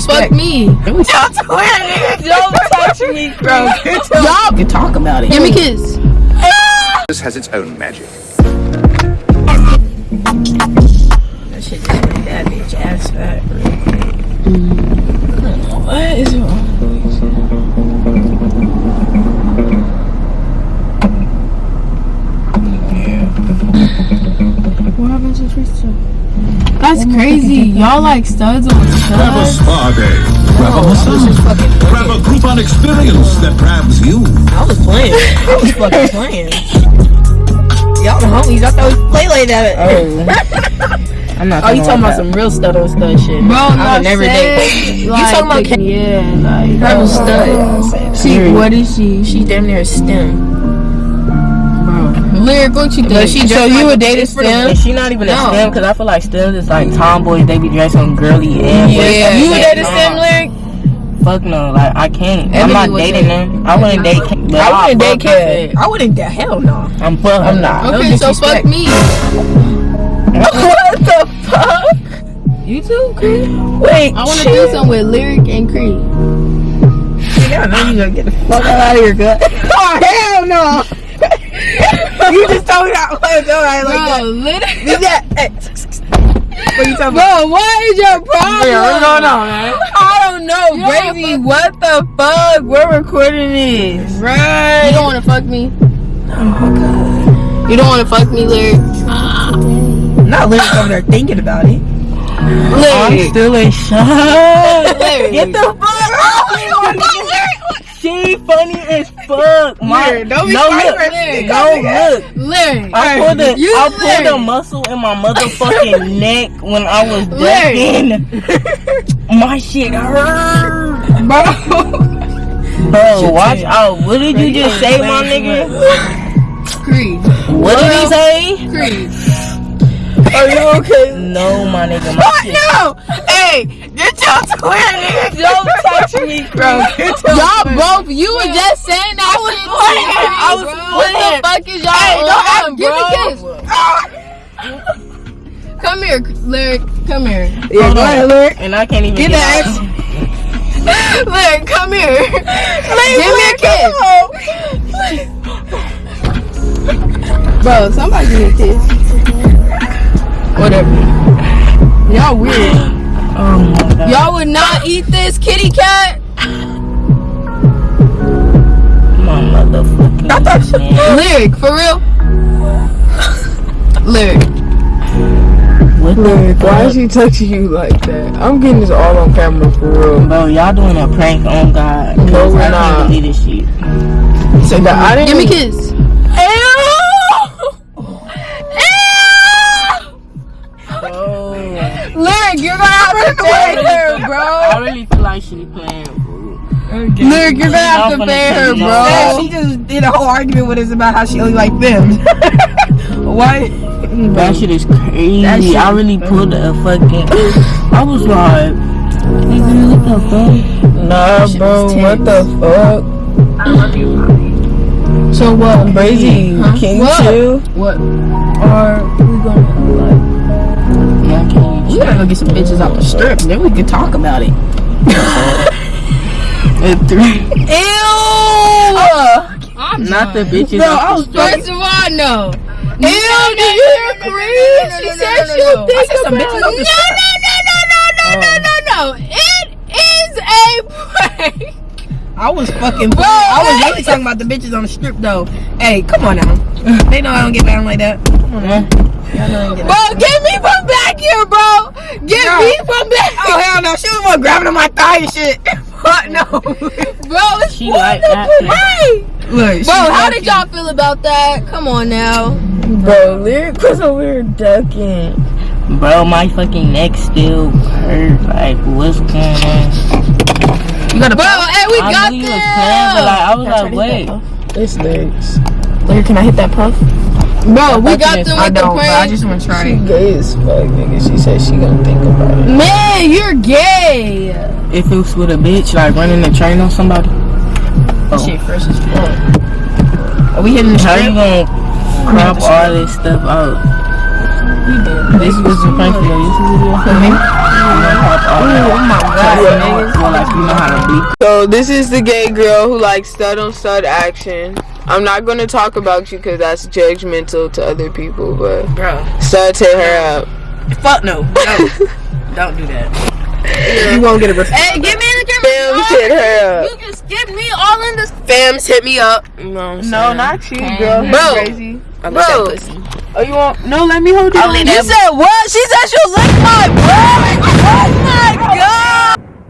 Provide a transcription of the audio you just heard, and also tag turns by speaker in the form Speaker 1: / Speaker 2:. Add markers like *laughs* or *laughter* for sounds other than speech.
Speaker 1: so fuck me.
Speaker 2: Don't touch me, bro. *laughs*
Speaker 1: Y'all
Speaker 2: can talk about it.
Speaker 1: give me a kiss.
Speaker 3: This has its own magic.
Speaker 2: That shit just made that bitch ass fat. What is wrong?
Speaker 1: Crazy. Y'all like studs on studs.
Speaker 4: Grab a spa day. Grab a massage. Grab a Groupon experience that grabs you.
Speaker 2: I was playing. I was fucking *laughs* playing. Y'all the homies. I thought we play like that. Oh. *laughs* I'm not. Oh, you talking about some real stud on stud shit?
Speaker 1: Bro,
Speaker 2: I
Speaker 1: I
Speaker 2: would never date. You
Speaker 1: Like,
Speaker 2: talking about?
Speaker 1: yeah, like
Speaker 2: Her was stud.
Speaker 1: She, mm. what is she?
Speaker 2: She damn near a stem.
Speaker 1: Lyric, what you think?
Speaker 2: But she
Speaker 1: so you would
Speaker 2: a
Speaker 1: date a
Speaker 2: for the-
Speaker 1: stem?
Speaker 2: And she not even a stem because I feel like stems is like tomboys. They be dressing girly and
Speaker 1: Yeah.
Speaker 2: You
Speaker 1: You
Speaker 2: would
Speaker 1: would
Speaker 2: date a stem, lyric? Fuck no, like I can't. I'm not dating
Speaker 1: date.
Speaker 2: them. I wouldn't date. Kim, but
Speaker 5: I wouldn't date
Speaker 2: her
Speaker 5: I wouldn't date. Hell no.
Speaker 2: I'm fuck.
Speaker 5: I'm not.
Speaker 2: No
Speaker 1: Okay, so fuck me. *laughs*
Speaker 2: what the fuck?
Speaker 1: You too, Cree.
Speaker 2: Wait,
Speaker 1: I want to do something with Lyric and Cree.
Speaker 5: I know you gonna get the fuck out of here, gut. *laughs* Oh hell no. *laughs* you just told me that was alright like that.
Speaker 1: Bro, literally.
Speaker 5: Is that? Hey. What you talking about?
Speaker 1: Bro, what is your problem?
Speaker 5: Yeah, what's going on, man?
Speaker 2: I don't know,
Speaker 1: You don't
Speaker 2: Brazy. What the fuck? We're recording this. Right.
Speaker 1: You don't want to fuck me? Oh, God. You don't want to fuck me, Lyric?
Speaker 5: Not living over there thinking about it.
Speaker 2: I'm still in shock.
Speaker 1: Lyric.
Speaker 2: Get the fuck out! *laughs* She funny as fuck. My,
Speaker 5: Lyric, don't be
Speaker 2: no look, no look.
Speaker 1: Lyric.
Speaker 2: I pulled a,
Speaker 1: You
Speaker 2: I pulled a muscle in my *laughs* motherfucking neck when I was ducking. *laughs* my shit hurt.
Speaker 1: Bro.
Speaker 2: Bro, watch out. What did you just say, my nigga?
Speaker 1: Cree.
Speaker 2: What did he say?
Speaker 1: Cree.
Speaker 2: Are you okay? No, my nigga. My shit.
Speaker 5: No! Hey! Get your twin, nigga!
Speaker 2: Don't touch me, bro. *laughs*
Speaker 1: Y'all both, you were just saying that shit
Speaker 5: playing. I was
Speaker 1: bro. What the fuck is y'all
Speaker 5: Hey,
Speaker 1: on,
Speaker 5: act-
Speaker 1: bro? Give me a kiss. Come here, Lyric. Come here.
Speaker 5: Yeah,
Speaker 2: Hold
Speaker 5: go
Speaker 2: on.
Speaker 5: ahead, Lyric.
Speaker 2: And I can't even
Speaker 5: Get
Speaker 2: get,
Speaker 5: that
Speaker 2: out. *laughs*
Speaker 1: Lyric, come here. Give me a kiss. Bro, somebody give me a kiss. Whatever. Y'all weird. *gasps*
Speaker 2: Oh my god.
Speaker 1: Y'all would not eat this kitty cat?
Speaker 2: My motherfucking man.
Speaker 1: Lyric, for real? Lyric.
Speaker 2: What
Speaker 5: Lyric, why is she touching you like that? I'm getting this all on camera for real.
Speaker 2: Bro, y'all doing a prank on God.
Speaker 5: No,
Speaker 2: 'Cause
Speaker 5: we're
Speaker 2: I
Speaker 5: not.
Speaker 2: can't believe this shit.
Speaker 5: So that I didn't
Speaker 1: Give me a kiss.
Speaker 2: She playing. fool.
Speaker 1: Lyric, you're gonna have to
Speaker 2: Y'all
Speaker 1: pay her,
Speaker 2: take it
Speaker 5: Yeah,
Speaker 1: bro.
Speaker 5: she just did a whole argument with us about how she only like them. *laughs* Why?
Speaker 2: That shit is crazy.
Speaker 5: That shit
Speaker 2: I
Speaker 5: is
Speaker 2: really pulled a fucking. I was like, nigga, what the fuck?
Speaker 5: Nah, bro. What the fuck?
Speaker 1: So what?
Speaker 5: Brazy,
Speaker 1: Huh?
Speaker 5: can you
Speaker 1: What?
Speaker 5: chill?
Speaker 1: What?
Speaker 5: Or we gonna like?
Speaker 2: Yeah, I can't
Speaker 5: We gotta go get some bitches off the strip, and then we can talk about it.
Speaker 2: At three.
Speaker 1: Ew! I'm
Speaker 2: Not the bitches.
Speaker 5: Bro,
Speaker 2: off
Speaker 5: I
Speaker 2: the
Speaker 5: was
Speaker 2: strip.
Speaker 1: First of all, no.
Speaker 5: Ew, did you hear Cree? She said she'll think
Speaker 1: some
Speaker 5: about
Speaker 1: bitches off the
Speaker 5: it.
Speaker 1: No, no, no, no, no, no, no, no. It is a prank.
Speaker 5: I was fucking. I was really talking about the bitches on the strip though. Hey, come on now. They know I don't get down like that. Come on now. Y'all know I don't get.
Speaker 1: Bro, get me from back here, bro. Get
Speaker 5: Yeah.
Speaker 1: me from back
Speaker 5: Oh hell no! She was one grabbing on my thigh and shit. *laughs* What no?
Speaker 1: Bro, it's
Speaker 2: She like that.
Speaker 1: Right.
Speaker 5: Look,
Speaker 1: Bro, how did y'all feel about that? Come on now.
Speaker 5: Bro, lyric was over here ducking.
Speaker 2: Bro, my fucking neck still hurt. Like, what's going on?
Speaker 5: You got a
Speaker 1: Bro, hey, we
Speaker 2: I
Speaker 1: got
Speaker 2: knew you was playing, but like,
Speaker 1: them.
Speaker 2: I was like, wait.
Speaker 5: It's lyrics. Lyric, can I hit that puff?
Speaker 1: Bro, we got them
Speaker 5: I
Speaker 1: with the
Speaker 5: don't, I just want to try.
Speaker 6: She gay as fuck, nigga. She said she gonna think about it.
Speaker 1: Man, you're gay.
Speaker 2: If it was with a bitch, like running the train on somebody,
Speaker 5: That oh. shit fresh as fuck. Are we hitting the
Speaker 2: how you
Speaker 5: strip?
Speaker 2: gonna crop all this stuff out? This was a prank for your YouTube video.
Speaker 5: For me?
Speaker 2: You gonna
Speaker 5: Oh my god, niggas.
Speaker 2: Well, you know how to bleep.
Speaker 6: So this is the gay girl who likes stud on stud action. I'm not gonna talk about you because that's judgmental to other people, but
Speaker 5: Bro,
Speaker 6: stud hit her up.
Speaker 5: fuck no. No. Don't do that.
Speaker 6: You won't get a response.
Speaker 5: Hey, get me in the camera.
Speaker 6: Fams hit her up.
Speaker 5: You just get me all in this.
Speaker 6: Fams hit me up. You know what I'm
Speaker 1: No, not you, girl.
Speaker 6: Bro.
Speaker 1: That's crazy.
Speaker 6: I
Speaker 5: Bro.
Speaker 6: love that pussy.
Speaker 1: Oh, you want? No, let me hold you. You said what? She said she'll lick my butt. Oh my god.